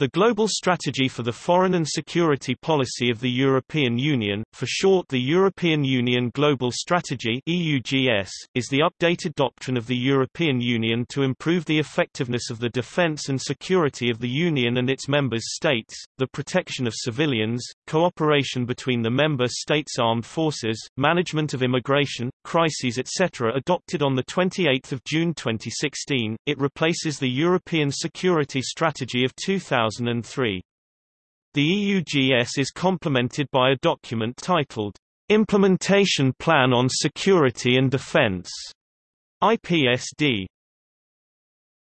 The Global Strategy for the Foreign and Security Policy of the European Union, for short the European Union Global Strategy EUGS, is the updated doctrine of the European Union to improve the effectiveness of the defence and security of the Union and its member states, the protection of civilians, cooperation between the member states' armed forces, management of immigration, crises etc. Adopted on 28 June 2016, it replaces the European Security Strategy of 2000 2003. The EUGS is complemented by a document titled, Implementation Plan on Security and Defense, IPSD.